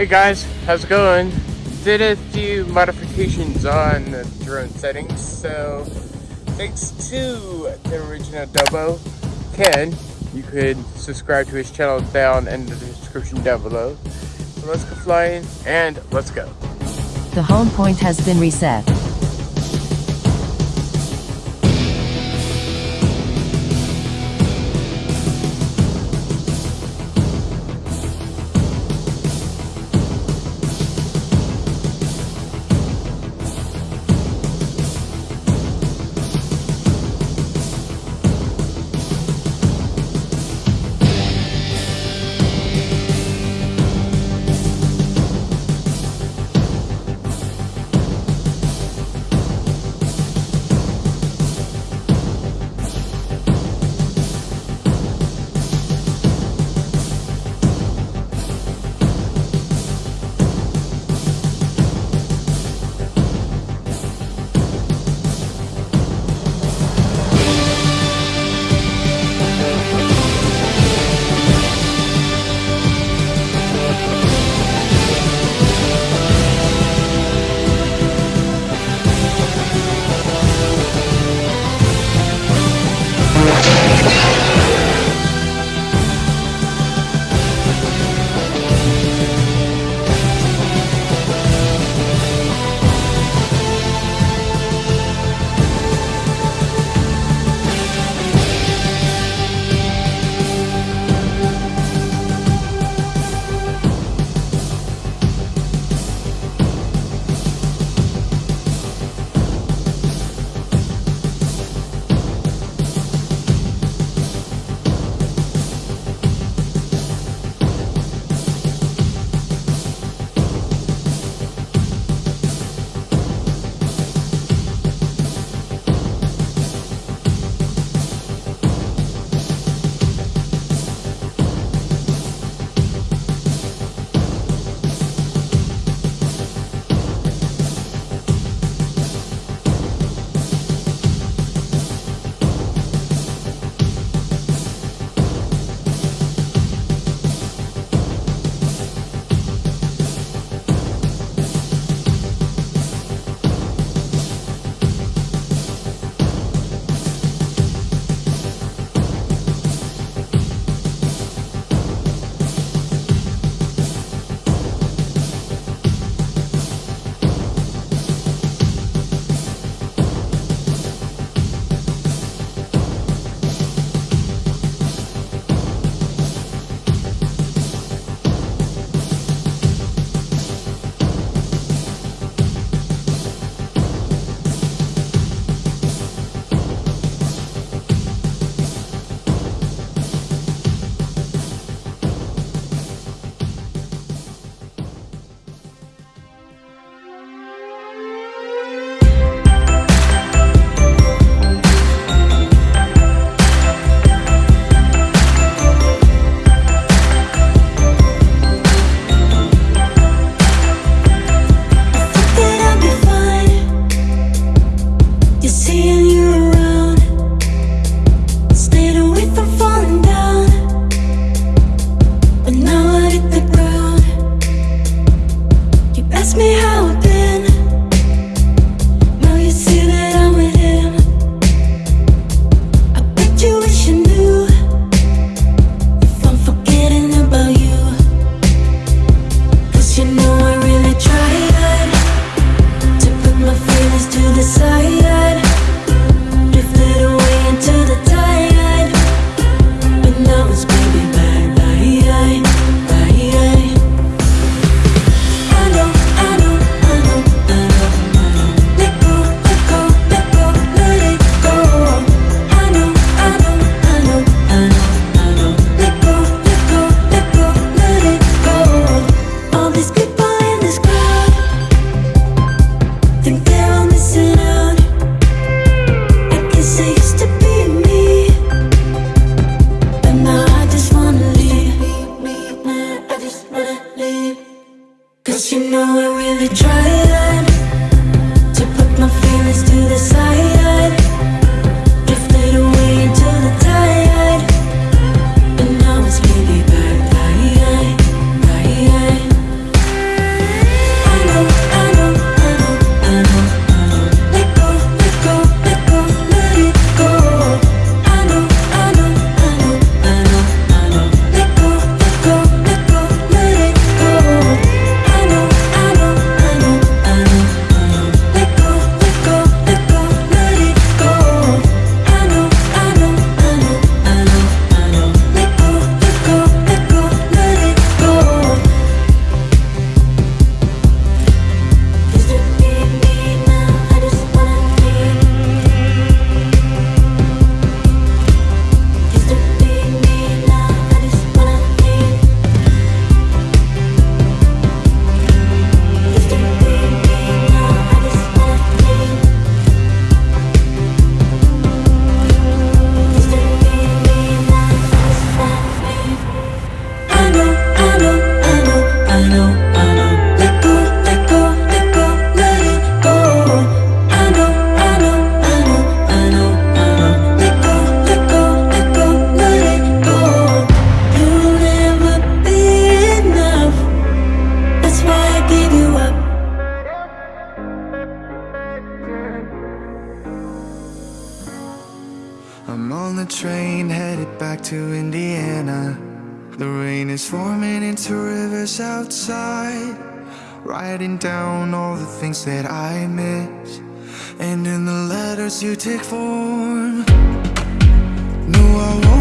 Hey guys, how's it going? Did a few modifications on the drone settings, so thanks to the original Dobo, Ken, you could subscribe to his channel down in the description down below. So let's go flying and let's go. The home point has been reset. Writing down all the things that I miss. And in the letters you take form. No, I won't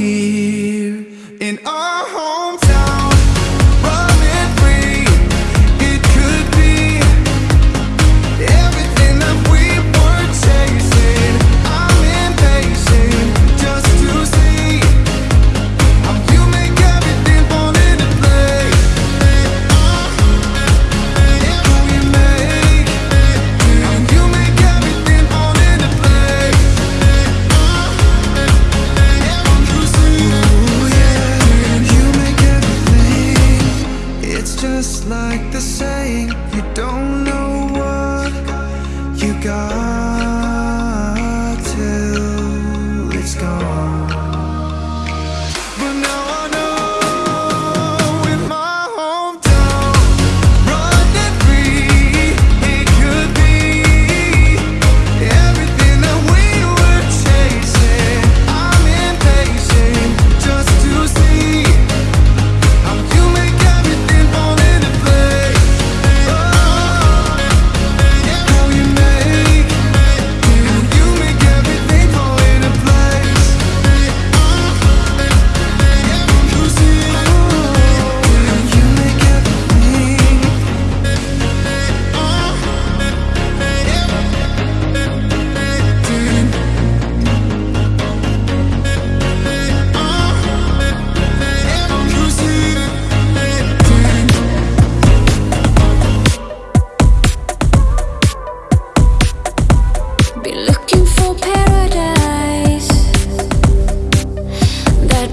here.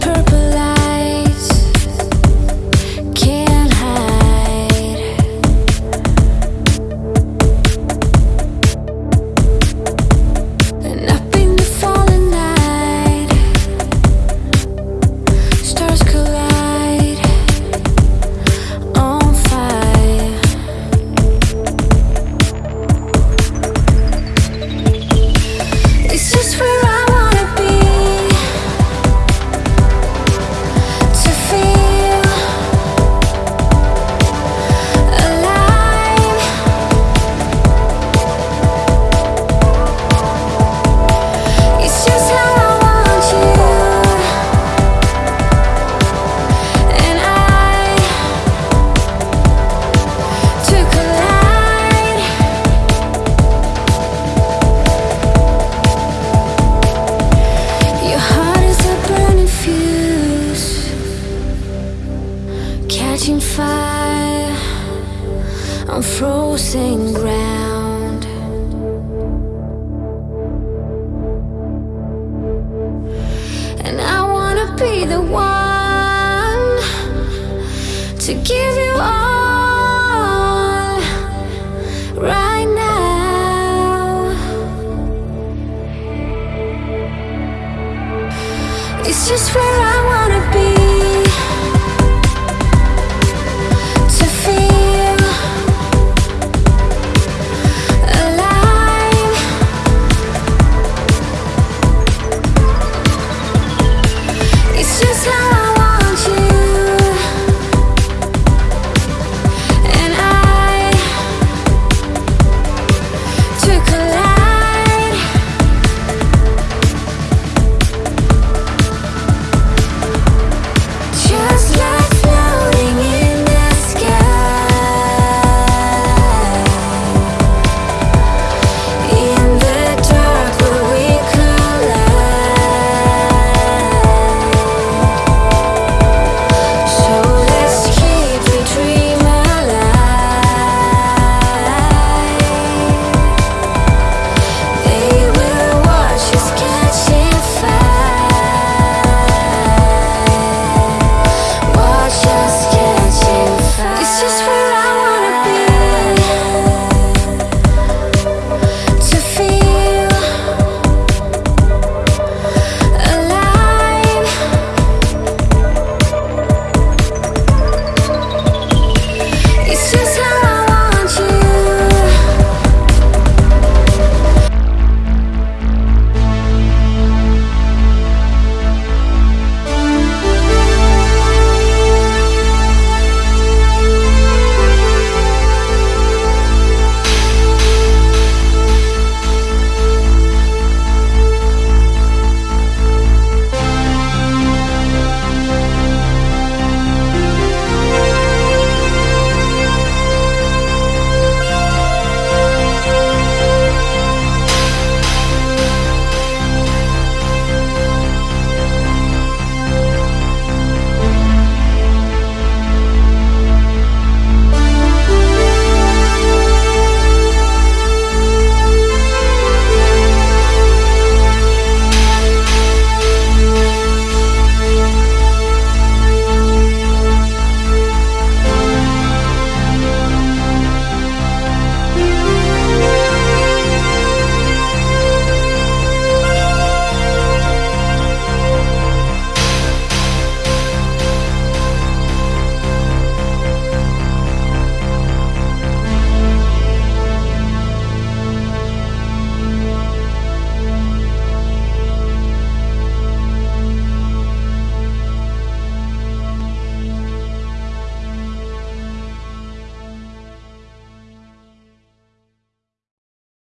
purpose It's just where I wanna be.